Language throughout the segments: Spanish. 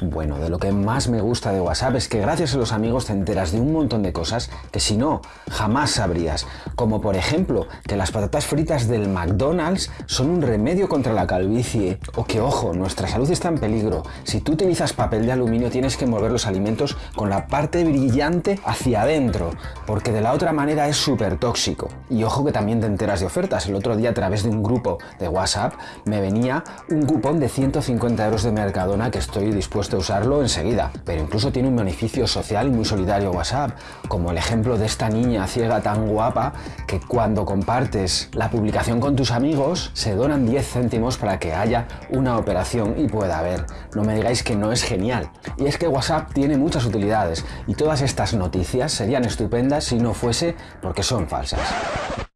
Bueno, de lo que más me gusta de WhatsApp es que gracias a los amigos te enteras de un montón de cosas que si no, jamás sabrías. Como por ejemplo, que las patatas fritas del McDonald's son un remedio contra la calvicie. O que, ojo, nuestra salud está en peligro. Si tú utilizas papel de aluminio tienes que mover los alimentos con la parte brillante hacia adentro, porque de la otra manera es súper tóxico. Y ojo que también te enteras de ofertas. El otro día a través de un grupo de WhatsApp me venía un cupón de 150 euros de Mercadona que estoy dispuesto usarlo enseguida, pero incluso tiene un beneficio social y muy solidario WhatsApp, como el ejemplo de esta niña ciega tan guapa que cuando compartes la publicación con tus amigos se donan 10 céntimos para que haya una operación y pueda ver. No me digáis que no es genial. Y es que WhatsApp tiene muchas utilidades y todas estas noticias serían estupendas si no fuese porque son falsas.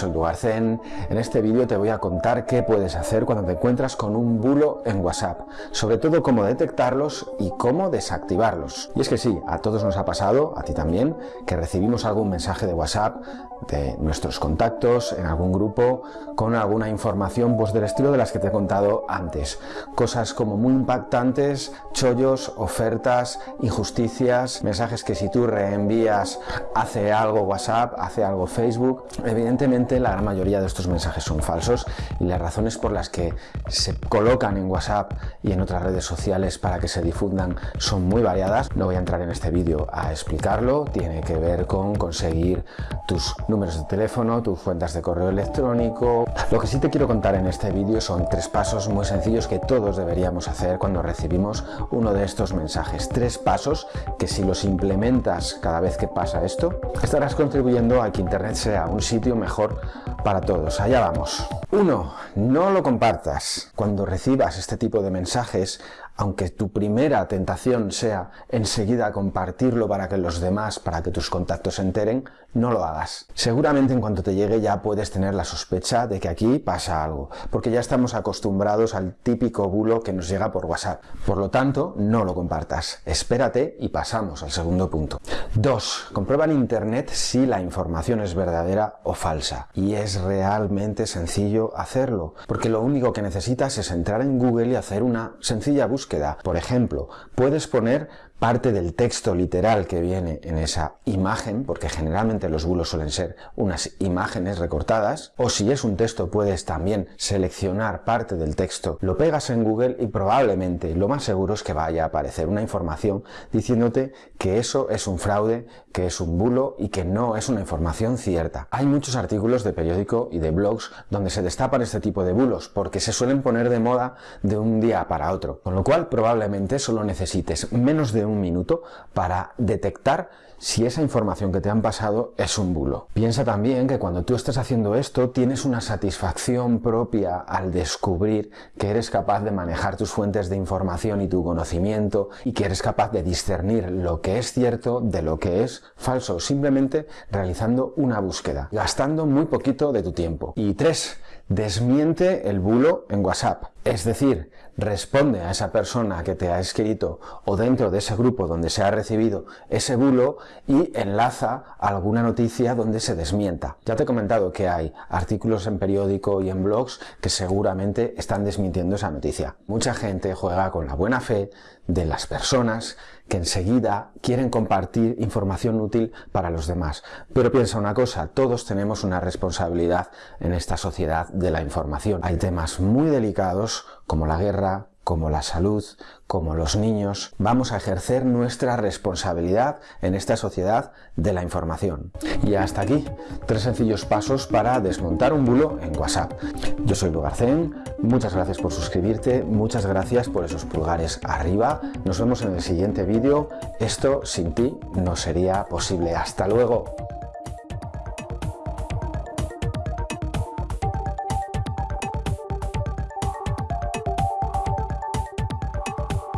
Soy Duarcen. En este vídeo te voy a contar qué puedes hacer cuando te encuentras con un bulo en WhatsApp, sobre todo cómo detectarlos y cómo desactivarlos. Y es que sí, a todos nos ha pasado, a ti también, que recibimos algún mensaje de WhatsApp de nuestros contactos en algún grupo con alguna información pues del estilo de las que te he contado antes. Cosas como muy impactantes, chollos, ofertas, injusticias, mensajes que si tú reenvías hace algo WhatsApp, hace algo Facebook, Evidentemente la gran mayoría de estos mensajes son falsos y las razones por las que se colocan en WhatsApp y en otras redes sociales para que se difundan son muy variadas. No voy a entrar en este vídeo a explicarlo, tiene que ver con conseguir tus números de teléfono, tus cuentas de correo electrónico. Lo que sí te quiero contar en este vídeo son tres pasos muy sencillos que todos deberíamos hacer cuando recibimos uno de estos mensajes. Tres pasos que si los implementas cada vez que pasa esto, estarás contribuyendo a que Internet sea un sitio mejor para todos. Allá vamos. 1. No lo compartas. Cuando recibas este tipo de mensajes, aunque tu primera tentación sea enseguida compartirlo para que los demás, para que tus contactos se enteren, no lo hagas. Seguramente en cuanto te llegue ya puedes tener la sospecha de que aquí pasa algo, porque ya estamos acostumbrados al típico bulo que nos llega por WhatsApp. Por lo tanto, no lo compartas. Espérate y pasamos al segundo punto. 2. Comprueba en Internet si la información es verdadera o falsa. Y es realmente sencillo hacerlo, porque lo único que necesitas es entrar en Google y hacer una sencilla búsqueda. Por ejemplo, puedes poner parte del texto literal que viene en esa imagen, porque generalmente los bulos suelen ser unas imágenes recortadas, o si es un texto puedes también seleccionar parte del texto, lo pegas en Google y probablemente lo más seguro es que vaya a aparecer una información diciéndote que eso es un fraude, que es un bulo y que no es una información cierta. Hay muchos artículos de periódico y de blogs donde se destapan este tipo de bulos porque se suelen poner de moda de un día para otro, con lo probablemente solo necesites menos de un minuto para detectar si esa información que te han pasado es un bulo. Piensa también que cuando tú estés haciendo esto tienes una satisfacción propia al descubrir que eres capaz de manejar tus fuentes de información y tu conocimiento y que eres capaz de discernir lo que es cierto de lo que es falso, simplemente realizando una búsqueda, gastando muy poquito de tu tiempo. Y tres, desmiente el bulo en WhatsApp. Es decir, responde a esa persona que te ha escrito o dentro de ese grupo donde se ha recibido ese bulo y enlaza alguna noticia donde se desmienta. Ya te he comentado que hay artículos en periódico y en blogs que seguramente están desmintiendo esa noticia. Mucha gente juega con la buena fe de las personas que enseguida quieren compartir información útil para los demás. Pero piensa una cosa, todos tenemos una responsabilidad en esta sociedad de la información. Hay temas muy delicados como la guerra, como la salud, como los niños, vamos a ejercer nuestra responsabilidad en esta sociedad de la información. Y hasta aquí, tres sencillos pasos para desmontar un bulo en WhatsApp. Yo soy Lugarcén, muchas gracias por suscribirte, muchas gracias por esos pulgares arriba. Nos vemos en el siguiente vídeo. Esto sin ti no sería posible. ¡Hasta luego!